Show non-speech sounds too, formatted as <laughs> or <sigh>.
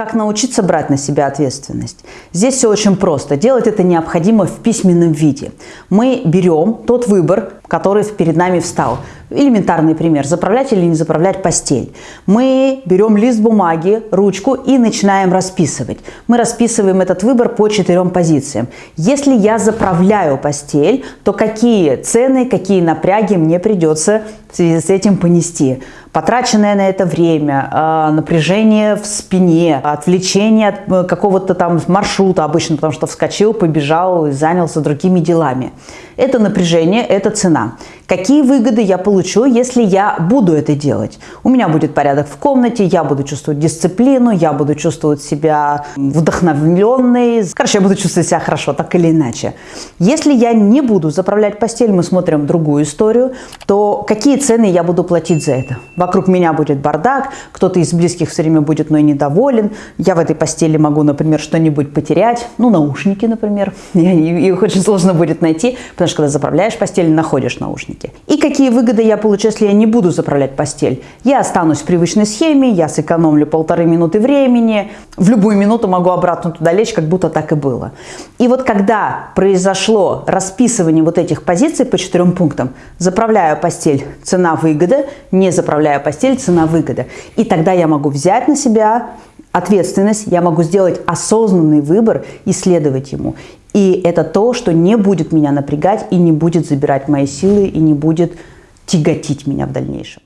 Как научиться брать на себя ответственность? Здесь все очень просто. Делать это необходимо в письменном виде. Мы берем тот выбор, который перед нами встал. Элементарный пример. Заправлять или не заправлять постель. Мы берем лист бумаги, ручку и начинаем расписывать. Мы расписываем этот выбор по четырем позициям. Если я заправляю постель, то какие цены, какие напряги мне придется в связи с этим понести? Потраченное на это время, а, напряжение в спине, отвлечение от э, какого-то там маршрута обычно, потому что вскочил, побежал и занялся другими делами. Это напряжение, это цена одна. Какие выгоды я получу, если я буду это делать? У меня будет порядок в комнате, я буду чувствовать дисциплину, я буду чувствовать себя вдохновленной. Короче, я буду чувствовать себя хорошо, так или иначе. Если я не буду заправлять постель, мы смотрим другую историю, то какие цены я буду платить за это? Вокруг меня будет бардак, кто-то из близких все время будет мной недоволен, я в этой постели могу, например, что-нибудь потерять, ну, наушники, например, <laughs> их очень сложно будет найти, потому что когда заправляешь постель, находишь наушники. И какие выгоды я получу, если я не буду заправлять постель? Я останусь в привычной схеме, я сэкономлю полторы минуты времени, в любую минуту могу обратно туда лечь, как будто так и было. И вот когда произошло расписывание вот этих позиций по четырем пунктам, заправляю постель, цена-выгода, не заправляю постель, цена-выгода. И тогда я могу взять на себя ответственность, я могу сделать осознанный выбор и следовать ему. И это то, что не будет меня напрягать и не будет забирать мои силы и не будет тяготить меня в дальнейшем.